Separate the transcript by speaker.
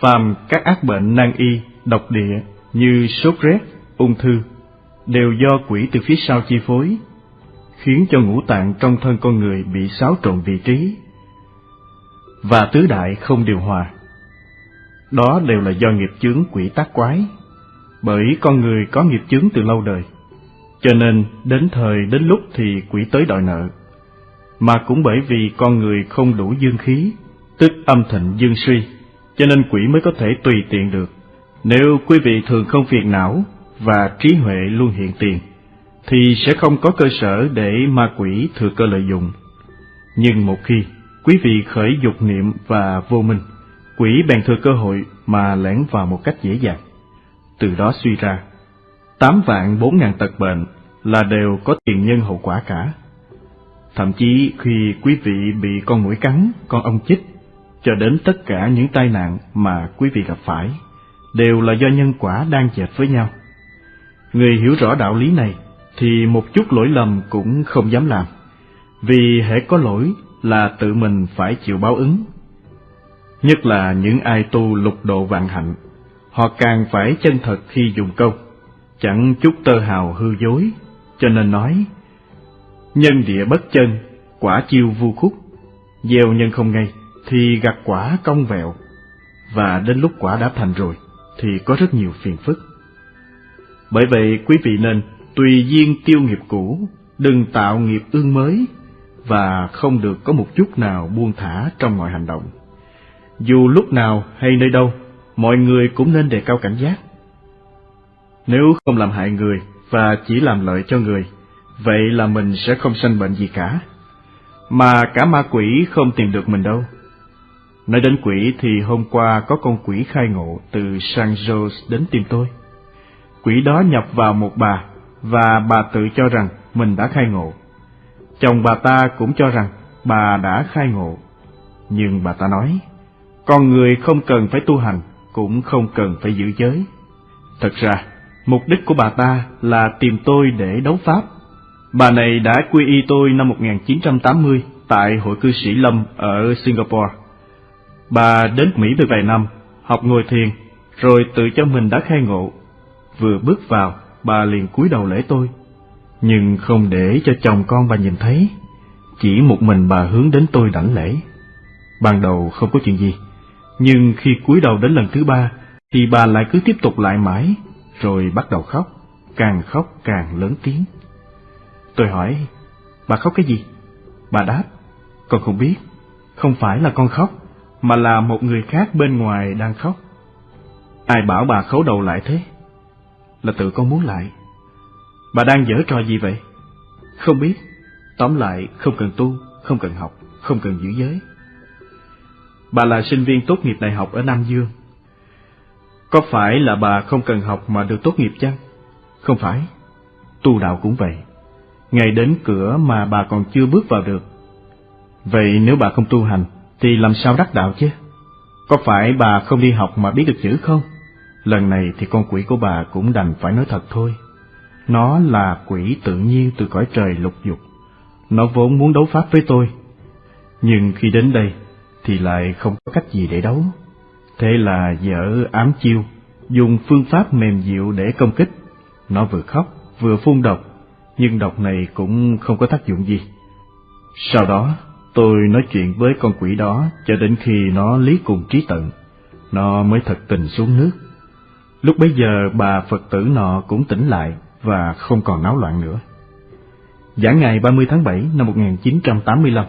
Speaker 1: Phàm các ác bệnh nan y, độc địa như sốt rét, ung thư đều do quỷ từ phía sau chi phối, khiến cho ngũ tạng trong thân con người bị xáo trộn vị trí và tứ đại không điều hòa. Đó đều là do nghiệp chướng quỷ tác quái, bởi con người có nghiệp chướng từ lâu đời, cho nên đến thời đến lúc thì quỷ tới đòi nợ. Mà cũng bởi vì con người không đủ dương khí, tức âm thịnh dương suy, cho nên quỷ mới có thể tùy tiện được. Nếu quý vị thường không phiền não và trí huệ luôn hiện tiền, thì sẽ không có cơ sở để ma quỷ thừa cơ lợi dụng. Nhưng một khi quý vị khởi dục niệm và vô minh, quỷ bèn thừa cơ hội mà lẻn vào một cách dễ dàng. Từ đó suy ra, tám vạn bốn ngàn tật bệnh là đều có tiền nhân hậu quả cả. Thậm chí khi quý vị bị con mũi cắn, con ong chích, cho đến tất cả những tai nạn mà quý vị gặp phải, đều là do nhân quả đang dệt với nhau. Người hiểu rõ đạo lý này thì một chút lỗi lầm cũng không dám làm, vì hễ có lỗi là tự mình phải chịu báo ứng. Nhất là những ai tu lục độ vạn hạnh, họ càng phải chân thật khi dùng câu, chẳng chút tơ hào hư dối, cho nên nói, nhân địa bất chân, quả chiêu vu khúc, gieo nhân không ngay, thì gặt quả cong vẹo, và đến lúc quả đã thành rồi, thì có rất nhiều phiền phức. Bởi vậy quý vị nên tùy duyên tiêu nghiệp cũ, đừng tạo nghiệp ương mới, và không được có một chút nào buông thả trong mọi hành động. Dù lúc nào hay nơi đâu, mọi người cũng nên đề cao cảnh giác. Nếu không làm hại người và chỉ làm lợi cho người, vậy là mình sẽ không sanh bệnh gì cả. Mà cả ma quỷ không tìm được mình đâu. Nói đến quỷ thì hôm qua có con quỷ khai ngộ từ San Jose đến tìm tôi. Quỷ đó nhập vào một bà và bà tự cho rằng mình đã khai ngộ. Chồng bà ta cũng cho rằng bà đã khai ngộ. Nhưng bà ta nói, con người không cần phải tu hành, cũng không cần phải giữ giới. Thật ra, mục đích của bà ta là tìm tôi để đấu pháp. Bà này đã quy y tôi năm 1980 tại Hội cư sĩ Lâm ở Singapore. Bà đến Mỹ được vài năm, học ngồi thiền, rồi tự cho mình đã khai ngộ. Vừa bước vào, bà liền cúi đầu lễ tôi, nhưng không để cho chồng con bà nhìn thấy, chỉ một mình bà hướng đến tôi đảnh lễ. Ban đầu không có chuyện gì, nhưng khi cúi đầu đến lần thứ ba, thì bà lại cứ tiếp tục lại mãi, rồi bắt đầu khóc, càng khóc càng lớn tiếng. Tôi hỏi, bà khóc cái gì? Bà đáp, con không biết, không phải là con khóc, mà là một người khác bên ngoài đang khóc. Ai bảo bà khấu đầu lại thế? Là tự con muốn lại. Bà đang dở trò gì vậy? Không biết. Tóm lại, không cần tu, không cần học, không cần giữ giới. Bà là sinh viên tốt nghiệp đại học ở Nam Dương. Có phải là bà không cần học mà được tốt nghiệp chăng? Không phải. Tu đạo cũng vậy. Ngày đến cửa mà bà còn chưa bước vào được. Vậy nếu bà không tu hành, thì làm sao đắc đạo chứ? Có phải bà không đi học mà biết được chữ không? Lần này thì con quỷ của bà cũng đành phải nói thật thôi. Nó là quỷ tự nhiên từ cõi trời lục dục. Nó vốn muốn đấu pháp với tôi. Nhưng khi đến đây, thì lại không có cách gì để đấu. Thế là dở ám chiêu, dùng phương pháp mềm dịu để công kích. Nó vừa khóc, vừa phun độc, nhưng độc này cũng không có tác dụng gì. Sau đó, tôi nói chuyện với con quỷ đó cho đến khi nó lý cùng trí tận. Nó mới thật tình xuống nước. Lúc bấy giờ, bà Phật tử nọ cũng tỉnh lại và không còn náo loạn nữa. Giảng ngày 30 tháng 7 năm 1985